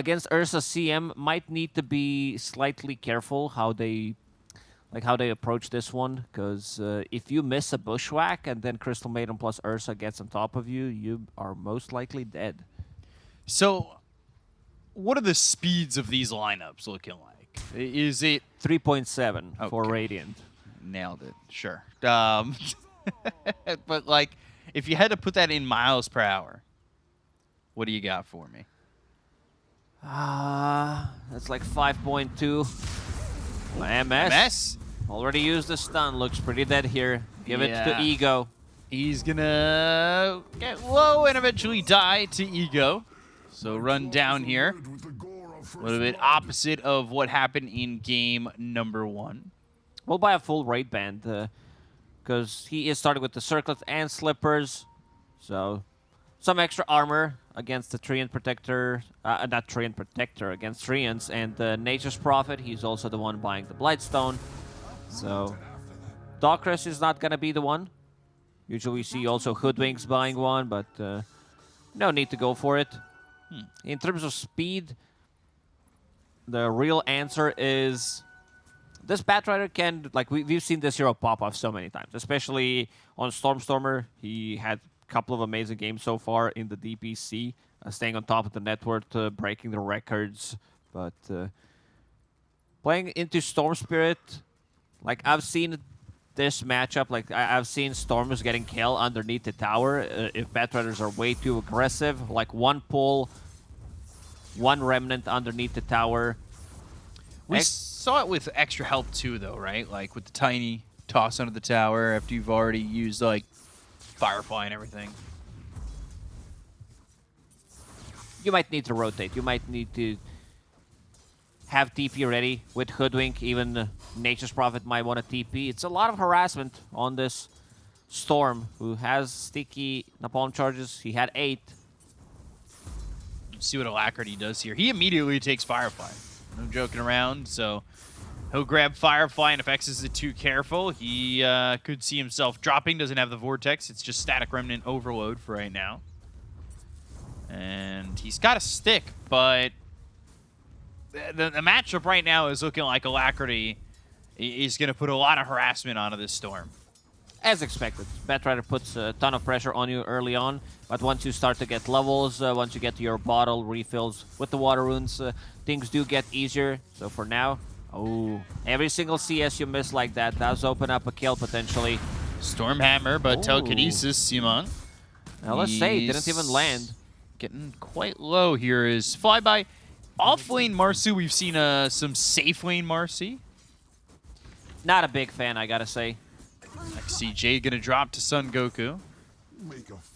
against Ursa CM might need to be slightly careful how they like how they approach this one because uh, if you miss a bushwhack and then Crystal Maiden plus Ursa gets on top of you, you are most likely dead. So, what are the speeds of these lineups looking like? Is it 3.7 for Radiant. nailed it? Sure. Um, but like, if you had to put that in miles per hour, what do you got for me? Ah, that's like 5.2. MS. Mess. Already used the stun. Looks pretty dead here. Give it to Ego. He's gonna get low and eventually die to ego. So run down here. A little bit opposite of what happened in game number one. We'll buy a full Wraith Band because he is starting with the circlet and slippers. So some extra armor against the Treant Protector, uh, not Treant Protector, against Treants and uh, Nature's Prophet. He's also the one buying the Blightstone. So Dockress is not going to be the one. Usually we see also Hoodwinks buying one, but uh, no need to go for it. In terms of speed, the real answer is this Batrider can like we, we've seen this hero pop off so many times, especially on Stormstormer. He had couple of amazing games so far in the DPC, uh, staying on top of the network, uh, breaking the records. But uh, playing into Storm Spirit, like I've seen this matchup, like I, I've seen Stormers getting killed underneath the tower uh, if Batriders are way too aggressive. Like one pull, one remnant underneath the tower. We Ex- saw it with extra help too, though, right? Like with the tiny toss under the tower after you've already used like Firefly and everything. you might need to rotate. You might need to have TP ready with Hoodwink. Even Nature's Prophet might want a TP. It's a lot of harassment on this Storm, who has sticky napalm charges. He had eight. See what Alacrity does here. He immediately takes Firefly. No joking around. So he'll grab Firefly, and if X is too careful, he uh, could see himself dropping. Doesn't have the Vortex. It's just Static Remnant Overload for right now. And he's got a stick, but the, the, matchup right now is looking like Alacrity is going to put a lot of harassment onto this Storm. As expected, Batrider puts a ton of pressure on you early on, but once you start to get levels, uh, once you get your bottle refills with the water runes, uh, things do get easier. So for now, oh, every single CS you miss like that does open up a kill potentially. Stormhammer, but Ooh. Telekinesis, Simon. Now let's say, didn't even land. Getting quite low here is Flyby. Off lane Marci, we've seen uh, some safe lane Marci. Not a big fan, I gotta say. CJ gonna drop to Sun Goku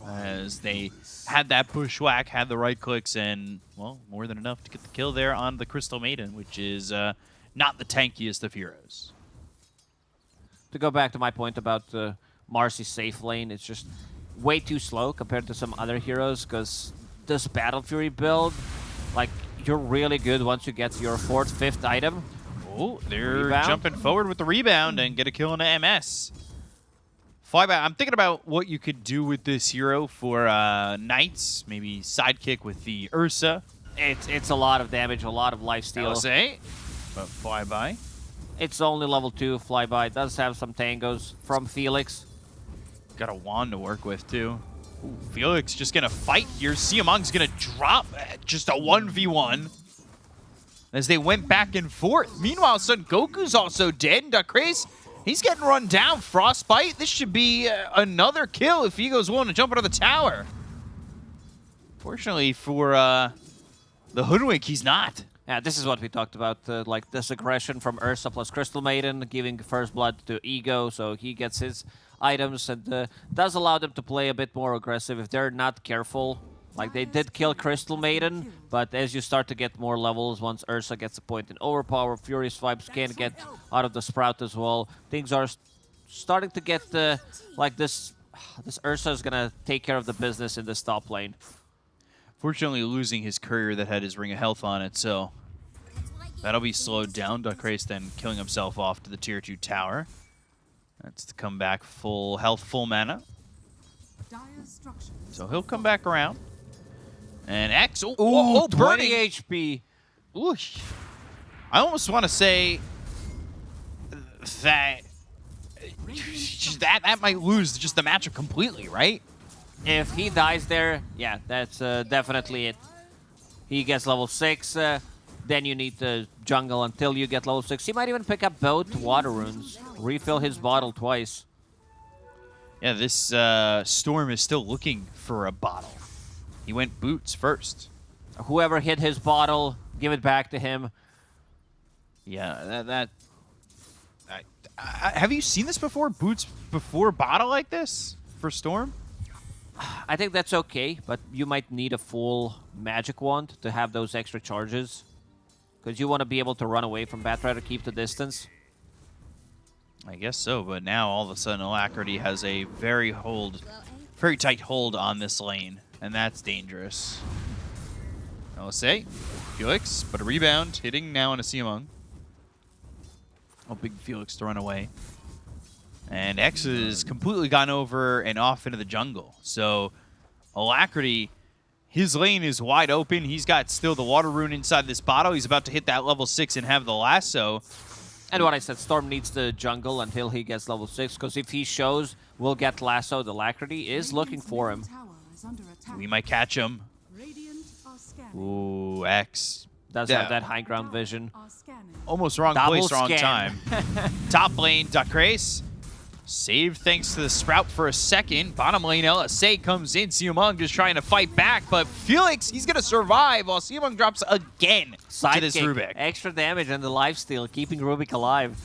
as they had that bushwhack, had the right clicks, and well, more than enough to get the kill there on the Crystal Maiden, which is uh, not the tankiest of heroes. To go back to my point about uh, Marci's safe lane, it's just way too slow compared to some other heroes, because this Battle Fury build, like, you're really good once you get your fourth, fifth item. Oh, they're Rebound. jumping forward with the rebound and get a kill on the MS. Flyby, I'm thinking about what you could do with this hero for uh, Knights, maybe sidekick with the Ursa. It's it's a lot of damage, a lot of life steal. LSA, but Flyby. It's only level 2 flyby. It does have some tangos from Felix. Got a wand to work with, too. Ooh, Felix just gonna fight here. Siamong's gonna drop just a 1v1 as they went back and forth. Meanwhile, Son Goku's also dead. and Duckrace, he's getting run down. Frostbite, this should be uh, another kill if Ego's willing to jump out of the tower. Fortunately for uh, the Hoodwink, he's not. Yeah, this is what we talked about, uh, like this aggression from Ursa plus Crystal Maiden, giving first blood to Ego, so he gets his items and uh, does allow them to play a bit more aggressive if they're not careful. Like they did kill Crystal Maiden, but as you start to get more levels, once Ursa gets a point in overpower, Furious Vibes can get out of the Sprout as well. Things are s- starting to get uh, like this. This Ursa is gonna take care of the business in this top lane. Fortunately, losing his courier that had his ring of health on it, so that'll be slowed down. Duckrace then killing himself off to the tier 2 tower. That's to come back full health, full mana. So he'll come back around. And X, oh, Ooh, oh, oh 20 burning. HP. Ooh. I almost want to say that that that might lose just the matchup completely, right? If he dies there, yeah, that's uh, definitely it. He gets level 6, uh, then you need to jungle until you get level 6. He might even pick up both water runes, refill his bottle twice. Yeah, this uh, Storm is still looking for a bottle. He went boots first. Whoever hit his bottle, give it back to him. Yeah, that. that I, I, have you seen this before? Boots before bottle like this for Storm? I think that's okay, but you might need a full magic wand to have those extra charges. Because you want to be able to run away from Batrider, keep the distance. I guess so, but now all of a sudden Alacrity has a very hold, very tight hold on this lane, and that's dangerous. I'll say, Felix, but a rebound, hitting now on a. Oh, big Felix to run away. And X has completely gone over and off into the jungle. So Alacrity, his lane is wide open. He's got still the water rune inside this bottle. He's about to hit that level 6 and have the lasso. And what I said, Storm needs the jungle until he gets level 6, because if he shows we'll get Lasso, the Alacrity is looking for him. We might catch him. Ooh, X. Does Yeah. have that high ground vision. Almost wrong Double place, wrong time. Top lane, Dacrace. Saved thanks to the Sprout for a second. Bottom lane, LSA comes in. Siamong just trying to fight back, but Felix, he's going to survive while Siamong drops again to this Sidekick, Rubik. extra damage and the lifesteal, keeping Rubik alive.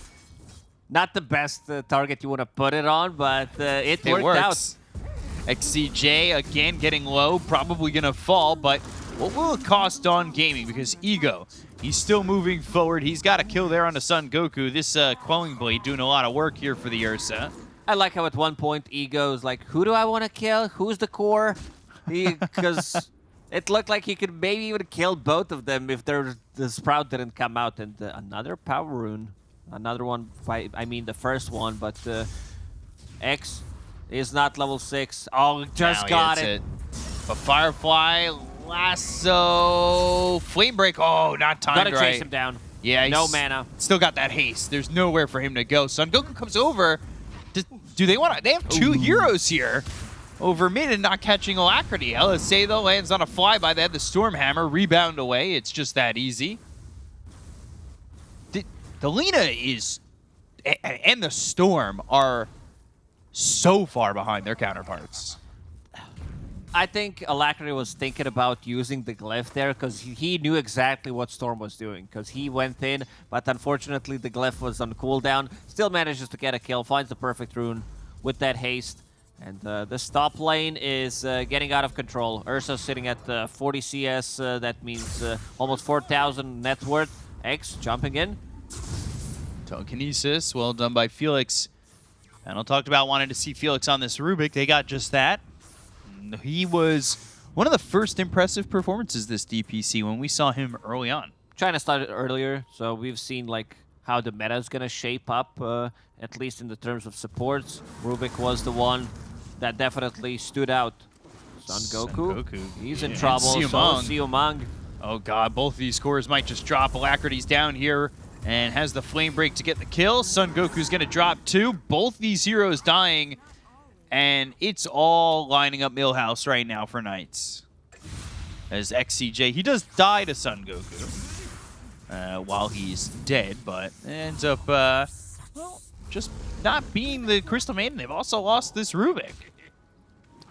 Not the best uh, target you want to put it on, but uh, it, It worked works. XCJ again getting low, probably going to fall, but what will it cost on gaming? Because Ego, he's still moving forward. He's got a kill there on the Sun Goku. This uh, Quelling Blade doing a lot of work here for the Ursa. I like how at one point Ego is like, who do I want to kill? Who's the core? Because it looked like he could maybe even kill both of them if there, the Sprout didn't come out. And uh, another Power Rune. Another one, by, I mean the first one, but uh, X is not level 6. Oh, just Now got hits it. But Firefly, Lasso, Flame Break. Oh, not timed Gotta right. chase him down. Yeah, No mana. Still got that haste. There's nowhere for him to go. Son Goku comes over. Do, do they want to? They have two heroes here over mid and not catching Alacrity. LSA though lands on a flyby. They had the Storm Hammer rebound away. It's just that easy. The, the Lina is and the Storm are so far behind their counterparts. I think Alacrity was thinking about using the glyph there because he knew exactly what Storm was doing because he went in, but unfortunately the glyph was on cooldown. Still manages to get a kill, finds the perfect rune with that haste. And uh, the stop lane is uh, getting out of control. Ursa sitting at uh, 40 CS, uh, that means uh, almost 4,000 net worth. X jumping in. Telekinesis, well done by Felix. Panel talked about wanting to see Felix on this Rubik. They got just that. He was one of the first impressive performances this DPC when we saw him early on. China started earlier, so we've seen like how the meta is gonna shape up, uh, at least in the terms of supports. Rubik was the one that definitely stood out. Son Son Goku, Goku. he's in trouble. So Siamang. Siamang. Oh god, both of these cores might just drop. Alacrity's down here and has the flame break to get the kill. Son Goku's gonna drop two. Both these heroes dying, and it's all lining up Millhouse right now for Knights. As XCJ, he does die to Son Goku uh, while he's dead, but ends up, uh, well, just not being the Crystal Maiden. They've also lost this Rubik.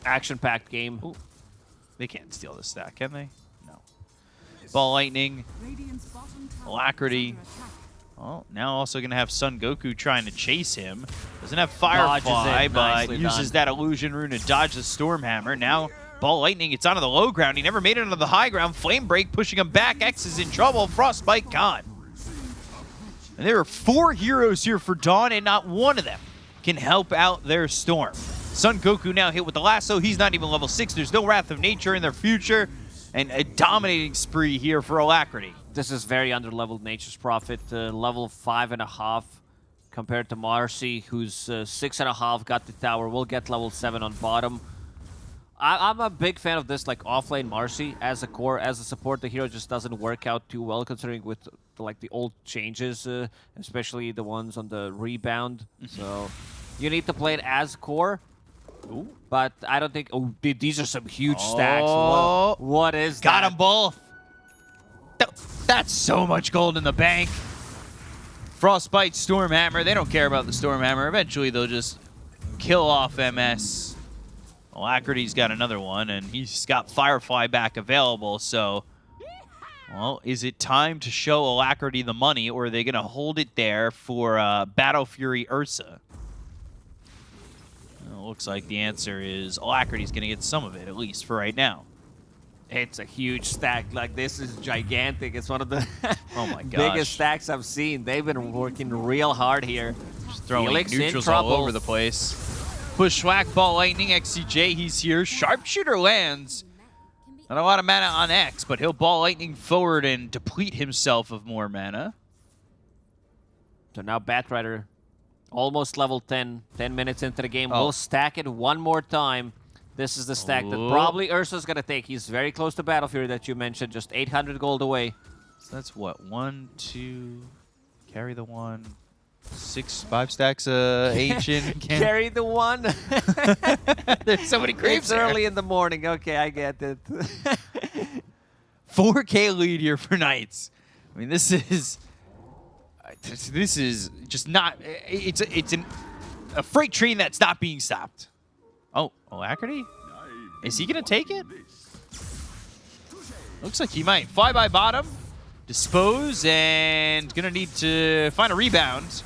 Action-packed game. They can't steal this stack, can they? No. Ball Lightning, Alacrity. Well, now also going to have Sun Goku trying to chase him. Doesn't have Firefly, but uses done. that illusion rune to dodge the Storm Hammer. Now, Ball Lightning gets onto the low ground. He never made it onto the high ground. Flame Break pushing him back. X is in trouble. Frostbite gone. And there are four heroes here for Dawn, and not one of them can help out their Storm. Sun Goku now hit with the lasso. He's not even level 6. There's no Wrath of Nature in their future. And a dominating spree here for Alacrity. This is very under-leveled Nature's Prophet, uh, level five and a half compared to Marci, who's uh, six and a half, got the tower, will get level seven on bottom. I, I'm a big fan of this, like offlane Marci as a core, as a support. The hero just doesn't work out too well, considering with the, like the old changes, uh, especially the ones on the rebound. so you need to play it as core. Ooh. But I don't think. Oh, th- these are some huge stacks. Oh. What, what is Got that? them both. That's so much gold in the bank. Frostbite, Stormhammer. They don't care about the Stormhammer. Eventually, they'll just kill off MS. Alacrity's got another one, and he's got Firefly back available. So, well, is it time to show Alacrity the money, or are they going to hold it there for uh, Battle Fury Ursa? Well, looks like the answer is Alacrity's going to get some of it, at least for right now. It's a huge stack. Like this is gigantic. It's one of the Oh my gosh. biggest stacks I've seen. They've been working real hard here. Just throwing Felix neutrals all over the place. Bushwhack, Ball Lightning, XCJ, he's here. Sharpshooter lands. Not a lot of mana on X, but he'll Ball Lightning forward and deplete himself of more mana. So now Batrider, almost level 10, 10 minutes into the game. Oh. We'll stack it one more time. This is the stack that Oh. probably Ursa's going to take. He's very close to Battle Fury that you mentioned, just 800 gold away. So that's what? One, two, carry the one, six, five stacks uh, ancient. Carry the one. There's so many creeps early in the morning. Okay, I get it. 4K lead here for Knights. I mean, this is this- is just not. It's a, it's an, a freight train that's not being stopped. Oh, Alacrity? Is he gonna take it? Looks like he might. Fly by bottom, dispose, and gonna need to find a rebound,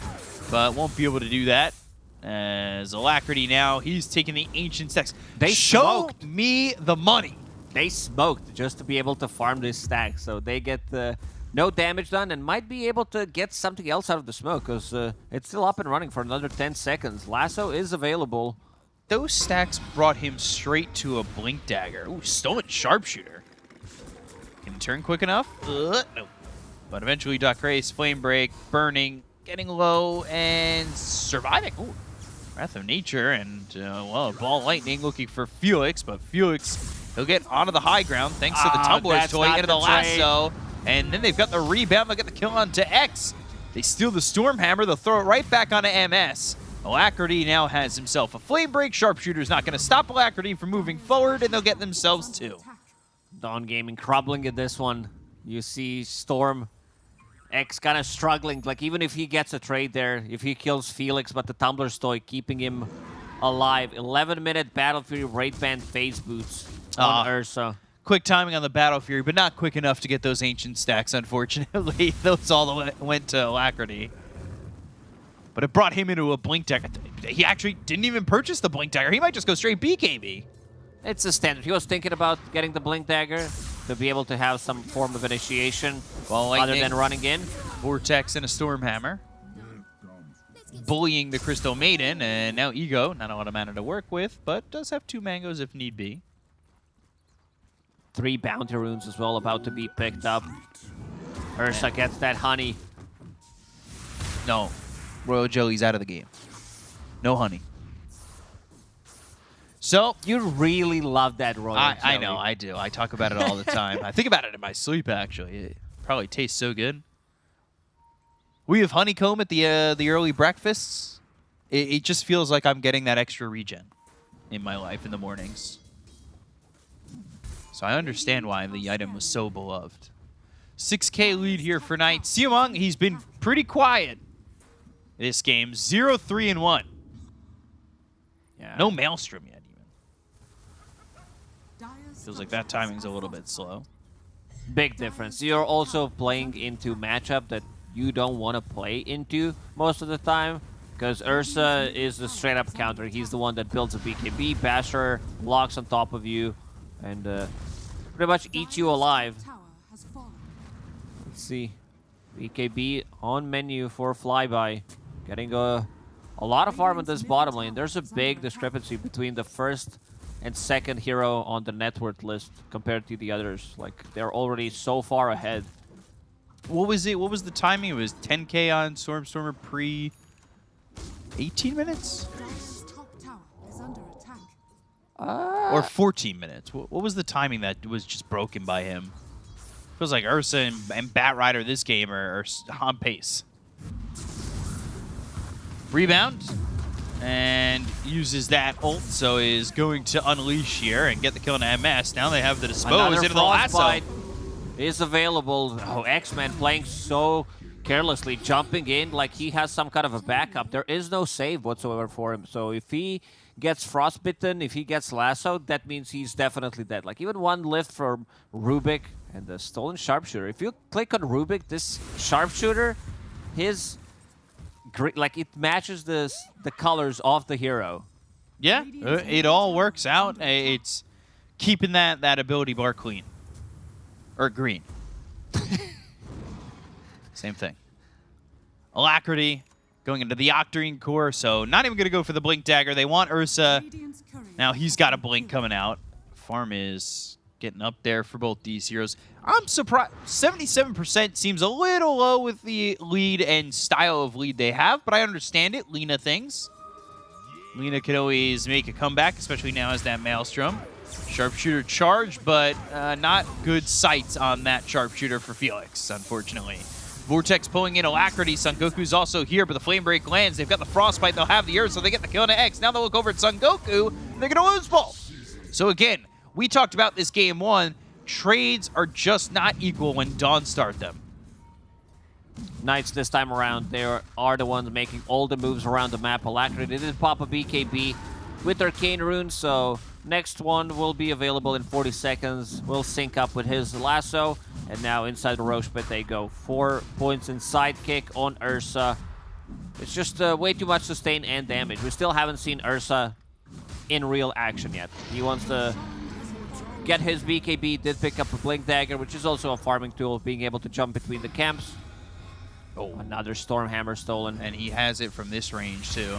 but won't be able to do that. As Alacrity now, he's taking the ancient stacks. They show smoked. me the money. they smoked just to be able to farm this stack. So they get uh, no damage done and might be able to get something else out of the smoke because uh, it's still up and running for another 10 seconds. Lasso is available. Those stacks brought him straight to a blink dagger. Ooh, stolen sharpshooter. Can he turn quick enough? Uh, no. But eventually, Doc Race, Flame Break, Burning, getting low, and surviving. Ooh, Wrath of Nature, and, uh, well, Ball Lightning looking for Felix, but Felix, he'll get onto the high ground thanks to the Ah, Tumbler's toy into the the trade. And then they've got the rebound. They'll get the kill on to X. They steal the Stormhammer. They'll throw it right back onto MS. Alacrity now has himself a Flame Break. Sharpshooter's not going to stop Alacrity from moving forward, and they'll get themselves two. Dawn Gaming crumbling in this one. You see Storm X kind of struggling. Like, even if he gets a trade there, if he kills Felix, but the Tumbler's toy keeping him alive. 11 minute Battle Fury Wraith Band phase boots on Ah. Ursa. Quick timing on the Battle Fury, but not quick enough to get those Ancient stacks, unfortunately. those all the way went to Alacrity. But it brought him into a Blink Dagger. He actually didn't even purchase the Blink Dagger. He might just go straight BKB. It's a standard. He was thinking about getting the Blink Dagger to be able to have some form of initiation Ball other than running in. Vortex and a Stormhammer. Bullying the Crystal Maiden, and now Ego, not a lot of mana to work with, but does have two mangoes if need be. Three bounty runes as well about to be picked up. Ursa gets that honey. No, Royal Jelly's out of the game. No honey. So, You really love that royal I, I know, I do. I talk about it all the time. I think about it in my sleep, actually. It probably tastes so good. We have honeycomb at the uh, the early breakfasts. It, it just feels like I'm getting that extra regen in my life in the mornings. So I understand why the item was so beloved. 6k lead here for Knight. Siamong, he's been pretty quiet this game. 0 3 and 1. Yeah. No Maelstrom yet, even. Feels like that timing's a little bit slow. Big difference. You're also playing into matchup that you don't want to play into most of the time. Because Ursa is the straight up counter. He's the one that builds a BKB. Basher blocks on top of you and uh, pretty much eat you alive. Let's see. BKB on menu for flyby. Getting a, a lot of farm on this bottom lane. There's a big discrepancy between the first and second hero on the net worth list compared to the others. Like, they're already so far ahead. What was it? What was the timing? It was 10k on Stormstormer pre 18 minutes? Or ah. 14 minutes. What, what was the timing that was just broken by him? Feels like Ursa and, and Bat Rider this game are, are s- on pace. Rebound and uses that ult, so is going to unleash here and get the kill on MS. Now they have the dispose Another into the lasso. frostbite is available. Oh, X-Men playing so carelessly, jumping in like he has some kind of a backup. There is no save whatsoever for him. So if he gets frostbitten, if he gets lassoed, that means he's definitely dead. Like even one lift from Rubik and the stolen sharpshooter. If you click on Rubik, this sharpshooter, his like it matches the the colors of the hero. Yeah, uh, it all works out. It's keeping that, that ability bar clean. Or green. Same thing. Alacrity going into the Octarine core, so not even going to go for the Blink Dagger. They want Ursa. Now he's got a Blink coming out. Farm is getting up there for both these heroes. I'm surprised. 77% seems a little low with the lead and style of lead they have, but I understand it. Lina things. Lina can always make a comeback, especially now as that Maelstrom. Sharpshooter charge, but uh, not good sights on that sharpshooter for Felix, unfortunately. Vortex pulling in Alacrity. Son Goku's also here, but the Flame Break lands. They've got the Frostbite. They'll have the Earth, so they get the kill on X. Now they'll look over at Son Goku. They're going to lose both. So again, we talked about this game one. Trades are just not equal when Dawn start them. Knights this time around, they are, are the ones making all the moves around the map. Alacrity did pop a BKB with Arcane Rune, so next one will be available in 40 seconds. Will sync up with his lasso, and now inside the Rosh pit they go. Four points in sidekick on Ursa. It's just uh, way too much sustain and damage. We still haven't seen Ursa in real action yet. He wants to get his BKB, did pick up a Blink Dagger, which is also a farming tool, being able to jump between the camps. Oh, another Stormhammer stolen. and he has it from this range too.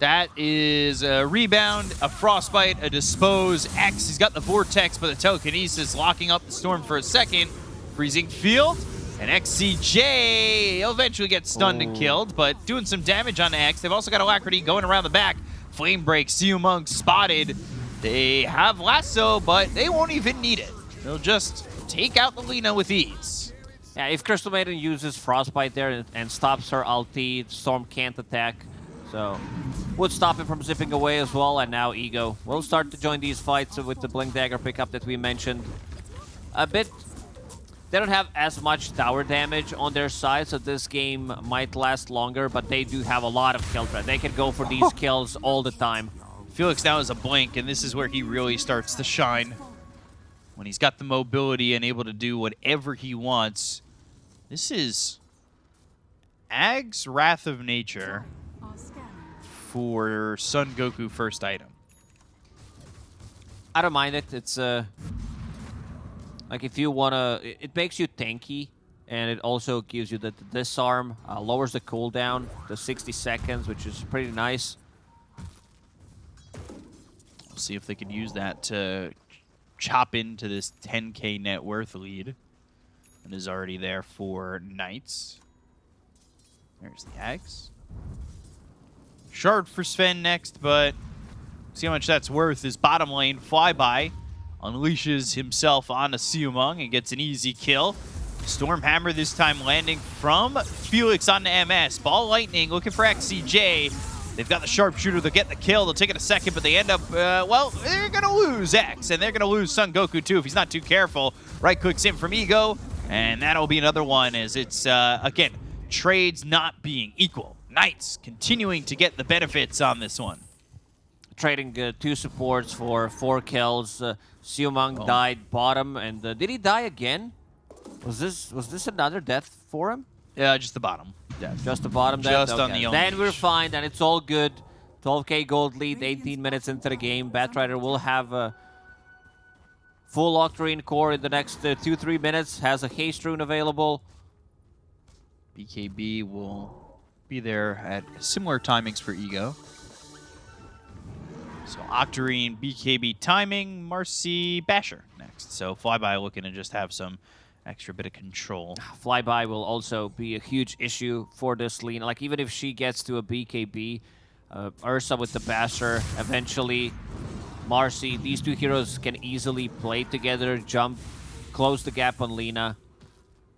That is a rebound, a frostbite, a dispose. X, he's got the vortex, but the telekinesis locking up the storm for a second. Freezing field, and XCJ he'll eventually get stunned and killed, but doing some damage on X. They've also got Alacrity going around the back. Flame break, Siu Monk spotted. They have lasso, but they won't even need it. They'll just take out the Lina with ease. Yeah, if Crystal Maiden uses Frostbite there and, and stops her ulti, Storm can't attack. So, would stop him from zipping away as well. And now Ego will start to join these fights with the Blink Dagger pickup that we mentioned. A bit... They don't have as much tower damage on their side, so this game might last longer, but they do have a lot of kill threat. They can go for these kills all the time. Felix now is a blink, and this is where he really starts to shine. When he's got the mobility and able to do whatever he wants. This is Ag's Wrath of Nature for Son Goku first item. I don't mind it. It's uh, like if you wanna, it, it makes you tanky, and it also gives you the, the disarm, uh, lowers the cooldown to 60 seconds, which is pretty nice. We'll see if they can use that to chop into this 10k net worth lead. And is already there for Knights. There's the Ags. Shard for Sven next, but see how much that's worth. His bottom lane flyby unleashes himself on a Siumung and gets an easy kill. Stormhammer this time landing from Felix on the MS. Ball Lightning looking for XCJ. They've got the sharpshooter. They'll get the kill. They'll take it a second, but they end up, uh, well, they're going to lose X, and they're going to lose Son Goku too if he's not too careful. Right clicks in from Ego, and that'll be another one as it's, uh, again, trades not being equal. Knights continuing to get the benefits on this one. Trading uh, two supports for four kills. Uh, Siumang Oh. died bottom, and uh, did he die again? Was this was this another death for him? Yeah, just the bottom. Yeah, Just the bottom death? Just on the Then we're fine, and it's all good. 12k gold lead, 18 minutes into the game. Batrider will have a full Octarine core in the next 2-3 minutes. Has a haste rune available. BKB will be there at similar timings for Ego. So Octarine, BKB timing, Marci, Basher next. So Flyby looking to just have some extra bit of control. Flyby will also be a huge issue for this Lina. Like, even if she gets to a BKB, uh, Ursa with the Basher eventually Marci. These two heroes can easily play together, jump, close the gap on Lina.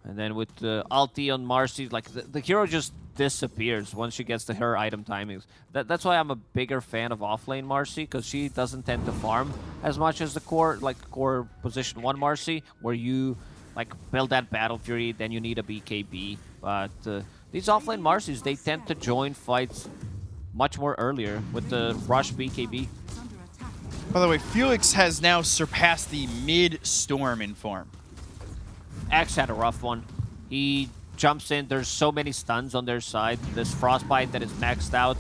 And then with the ulti on Marci, like the, the hero just disappears once she gets to her item timings. That, that's why I'm a bigger fan of offlane Marci, because she doesn't tend to farm as much as the core, like core position 1 Marci, where you like build that Battle Fury, then you need a BKB. But uh, these offlane Marcis, they tend to join fights much more earlier with the rush BKB. By the way, Felix has now surpassed the mid-storm in form. X had a rough one. He jumps in. There's so many stuns on their side. This Frostbite that is maxed out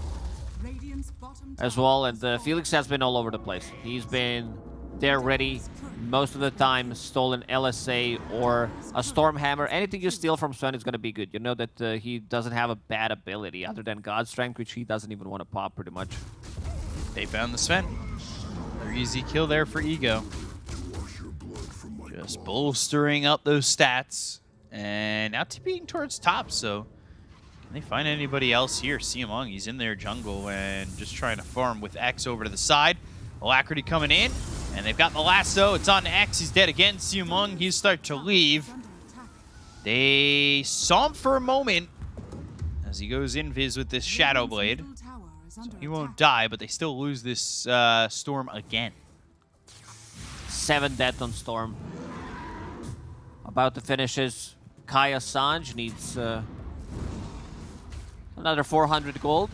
as well. And uh, Felix has been all over the place. He's been there ready most of the time. Stolen LSA or a Stormhammer. Anything you steal from Sven is going to be good. You know that uh, he doesn't have a bad ability other than God Strength, which he doesn't even want to pop pretty much. They found the Sven. Their easy kill there for Ego. Just bolstering up those stats. And now TPing towards top, so can they find anybody else here? Siamong, he's in their jungle and just trying to farm with X over to the side. Alacrity coming in, and they've got the lasso. It's on X. He's dead again. Siamong, he's starting to leave. They saw him for a moment as he goes in invis with this Shadow Blade. So he won't die, but they still lose this uh, Storm again. Seven death on Storm. About to finish his Kaya Sanj needs uh, another 400 gold.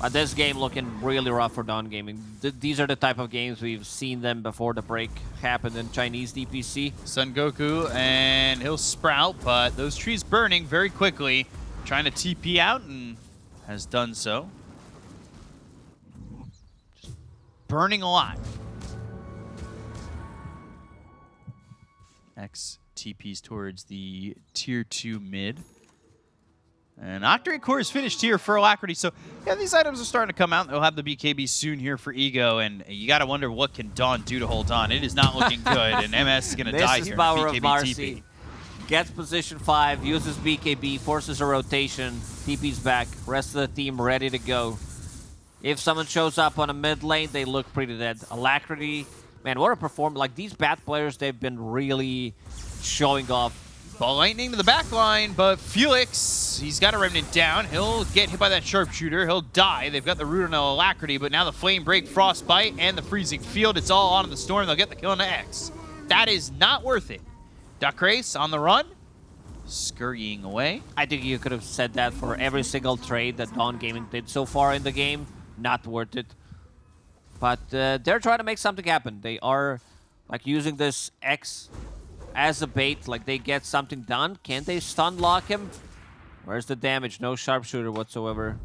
But this game looking really rough for Dawn Gaming. Th these are the type of games we've seen them before the break happened in Chinese DPC. Sun Goku, and he'll sprout, but those trees burning very quickly. Trying to TP out, and has done so. Just burning a lot. X TPs towards the tier 2 mid. And Octarine Core is finished here for Alacrity. So, yeah, these items are starting to come out. They'll have the BKB soon here for Ego. And you got to wonder what can Dawn do to hold on. It is not looking good. and MS is going to die here. Is power BKB of Marci. TP. Gets position 5, uses BKB, forces a rotation, TP's back. Rest of the team ready to go. If someone shows up on a mid lane, they look pretty dead. Alacrity, man, what a performance. Like, these bad players, they've been really showing off. Ball lightning to the back line, but Felix, he's got a remnant down. He'll get hit by that sharpshooter. He'll die. They've got the root on alacrity, but now the flame break, frostbite, and the freezing field. It's all on the storm. They'll get the kill on the X. That is not worth it. Duckrace on the run, scurrying away. I think you could have said that for every single trade that Dawn Gaming did so far in the game. Not worth it. But uh, they're trying to make something happen. They are like using this X as a bait, like they get something done. Can they stun lock him? Where's the damage? No sharpshooter whatsoever.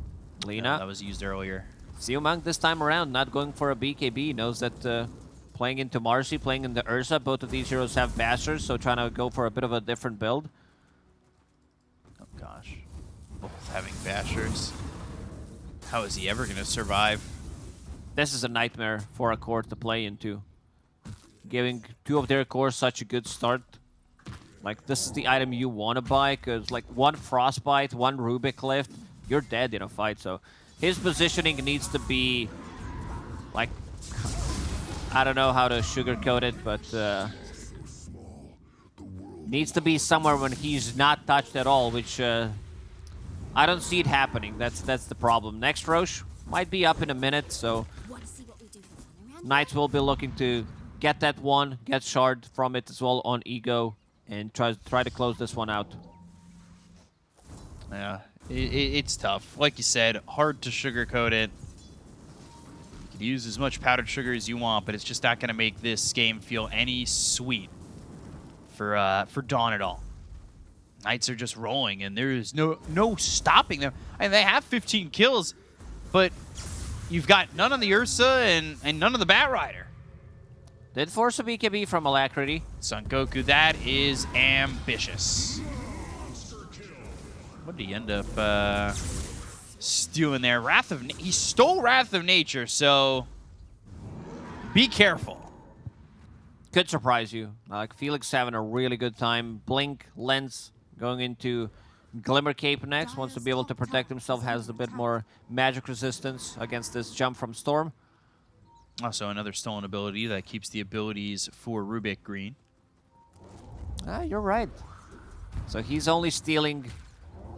Lina. Yeah, that was used earlier. Siumang this time around, not going for a BKB. Knows that uh, playing into Marci, playing into Ursa, both of these heroes have bashers, so trying to go for a bit of a different build. Oh gosh. Both having bashers. How is he ever going to survive? This is a nightmare for a core to play into giving two of their cores such a good start. Like, this is the item you want to buy, because, like, one Frostbite, one Rubik Lift, you're dead in a fight, so his positioning needs to be, like, I don't know how to sugarcoat it, but uh, needs to be somewhere when he's not touched at all, which uh, I don't see it happening. That's that's the problem. Next Rosh might be up in a minute, so Knights will be looking to get that one, get shard from it as well on Ego, and try, try to close this one out. Yeah, it, it, it's tough. Like you said, hard to sugarcoat it. You can use as much powdered sugar as you want, but it's just not going to make this game feel any sweet for uh, for Dawn at all. Knights are just rolling, and there is no no stopping them. And they have 15 kills, but you've got none on the Ursa and, and none on the Batrider. Did force a BKB from Alacrity. Son Goku, that is ambitious. What did he end up uh, stealing there? Wrath of he stole Wrath of Nature, so be careful. Could surprise you. Like Felix having a really good time. Blink, Lens going into Glimmer Cape next. Wants to be able to protect himself. Has a bit more magic resistance against this jump from Storm. Also, another stolen ability that keeps the abilities for Rubik green. Ah, you're right. So he's only stealing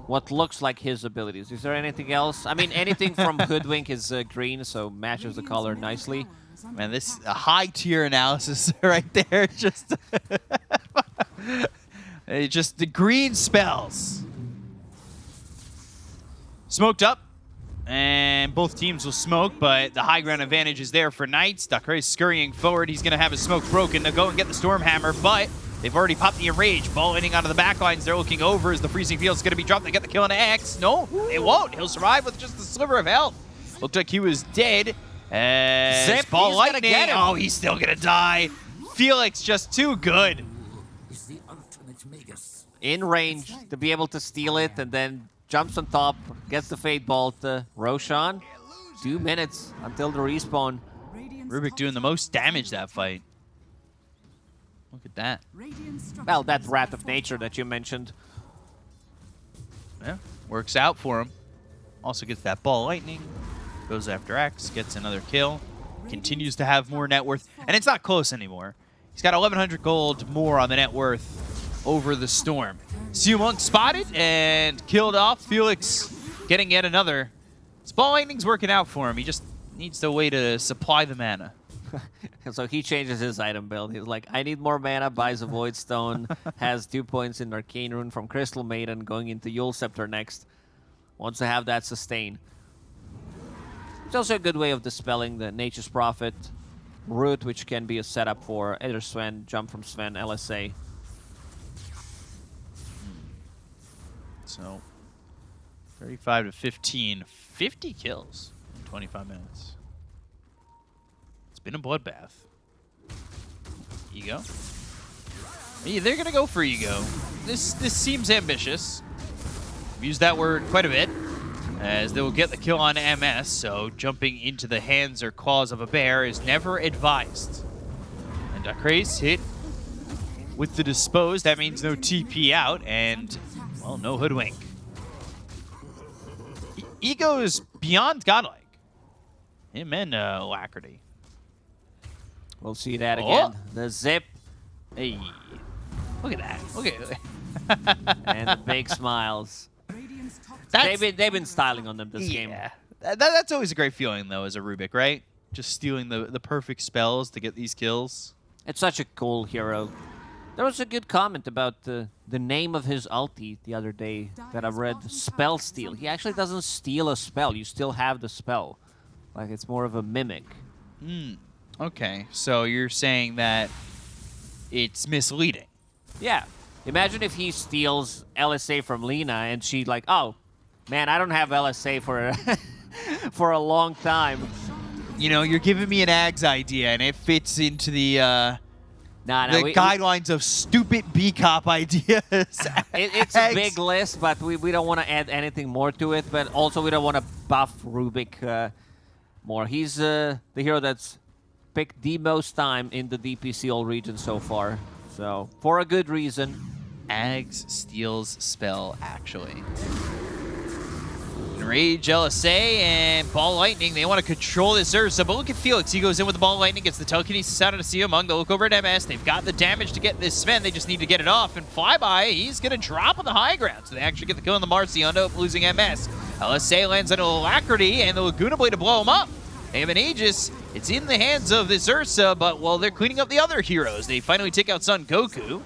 what looks like his abilities. Is there anything else? I mean, anything from Hoodwink is uh, green, so matches the color nicely. Man, this a high tier analysis right there. Just, just the green spells. Smoked up, and both teams will smoke, but the high ground advantage is there for Knights. Dakar is scurrying forward. He's going to have his smoke broken to go and get the Stormhammer, but they've already popped the Enrage. Ball ending onto the back lines. They're looking over as the Freezing Field is going to be dropped. They get the kill on X. No, it won't. He'll survive with just a sliver of health. Looked like he was dead. As Zip, Ball he's gonna Lightning. get him. Oh, he's still going to die. Felix just too good. is the ultimate Magus. In range to be able to steal it and then jumps on top, gets the Fade Bolt. Uh, Roshan, two minutes until the respawn. Rubik doing the most damage that fight. Look at that. Well, that Wrath of Nature that you mentioned. Yeah, works out for him. Also gets that ball lightning. Goes after X, gets another kill. Continues to have more net worth. And it's not close anymore. He's got 1,100 gold more on the net worth over the Storm. Siu Monk spotted and killed off. Felix getting yet another. This ball lightning's working out for him. He just needs a way to supply the mana. so he changes his item build. He's like, I need more mana, buys a Void Stone, has two points in Arcane Rune from Crystal Maiden, going into Yule Scepter next. Wants to have that sustain. It's also a good way of dispelling the Nature's Prophet route, which can be a setup for either Sven, jump from Sven, LSA. So 35 to 15, 50 kills in 25 minutes. It's been a bloodbath. Ego. Yeah, they're gonna go for ego. This this seems ambitious. I've used that word quite a bit, as they will get the kill on MS. So jumping into the hands or claws of a bear is never advised. And Dakre's hit with the dispose. That means no TP out, and well, no hoodwink. E- Ego is beyond godlike. Him and uh, Alacrity. We'll see that Oh. again. The zip Hey, look at that. Look at and the big smiles. That's, They've been, they've been styling on them this game. yeah. That, that- that's always a great feeling, though, as a Rubik, right? Just stealing the, the perfect spells to get these kills. It's such a cool hero. There was a good comment about the the name of his ulti the other day that I read. Spell steal. He actually doesn't steal a spell. You still have the spell. Like it's more of a mimic. Hmm. Okay, so you're saying that it's misleading. Yeah. Imagine if he steals LSA from Lina and she like, oh, man, I don't have LSA for for a long time. You know, you're giving me an Ags idea, and it fits into the uh, Nah, nah, the we- we- guidelines of stupid B cop ideas. It, it's a big list, but we, we don't want to add anything more to it. But also, we don't want to buff Rubik uh, more. He's uh, the hero that's picked the most time in the DPC all region so far. So, for a good reason. Ags steals spell, actually. Enrage LSA and Ball Lightning. They want to control this Ursa, but look at Felix. He goes in with the Ball Lightning, gets the telekinesis out of the sea among. They look over at MS. They've got the damage to get this Sven. They just need to get it off. And Flyby, he's going to drop on the high ground. So they actually get the kill on the up losing MS. LSA lands on Alacrity, and the Laguna Blade to blow him up. They have an Aegis. It's in the hands of this Ursa, but well, they're cleaning up the other heroes. They finally take out Son Goku.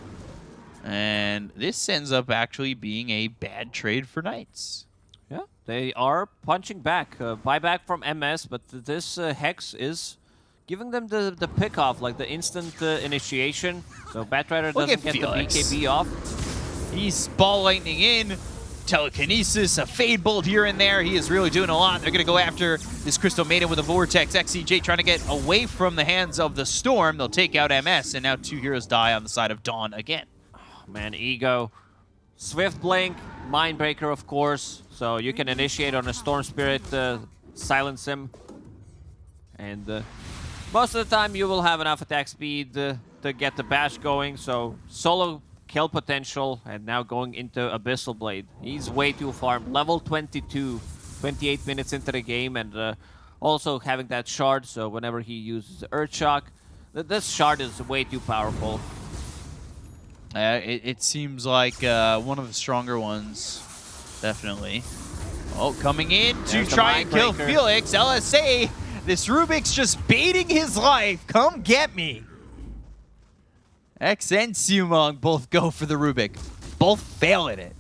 And this ends up actually being a bad trade for Knights. They are punching back. Uh, buyback from MS, but th- this uh, Hex is giving them the, the pick off, like the instant uh, initiation. So Batrider doesn't at get the BKB off. He's ball lightning in, telekinesis, a fade bolt here and there. He is really doing a lot. They're going to go after this Crystal Maiden with a Vortex. XCJ trying to get away from the hands of the Storm. They'll take out MS, and now two heroes die on the side of Dawn again. Man, Ego. Swift Blink, Mindbreaker, of course. So you can initiate on a Storm Spirit, uh, silence him. And uh, most of the time you will have enough attack speed uh, to get the bash going. So solo kill potential and now going into Abyssal Blade. He's way too far. Level 22, 28 minutes into the game and uh, Also having that shard, so whenever he uses Earth Shock, th- this shard is way too powerful. Uh, it, it seems like uh, one of the stronger ones, definitely. Oh, coming in to There's the try and kill Mindbreaker. Felix. LSA, this Rubick's just baiting his life. Come get me. X and Sumong both go for the Rubick. Both fail at it.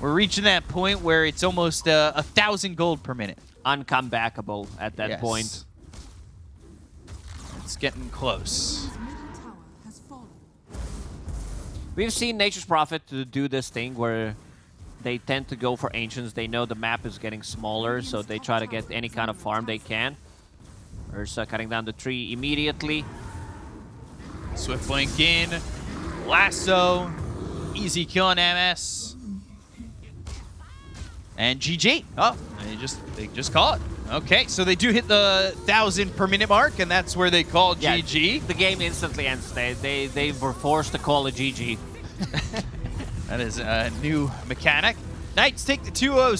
We're reaching that point where it's almost uh, a thousand gold per minute. Uncomebackable at that Yes. point. It's getting close. We've seen Nature's Prophet to do this thing where they tend to go for Ancients. They know the map is getting smaller, so they try to get any kind of farm they can. Ursa cutting down the tree immediately. Swift Link in. Lasso. Easy kill on MS. And GG. Oh, they just they just call it. Okay, so they do hit the thousand per minute mark, and that's where they call Yeah, GG. The game instantly ends. They, they, they were forced to call a GG. That is a new mechanic. Knights take the 2-0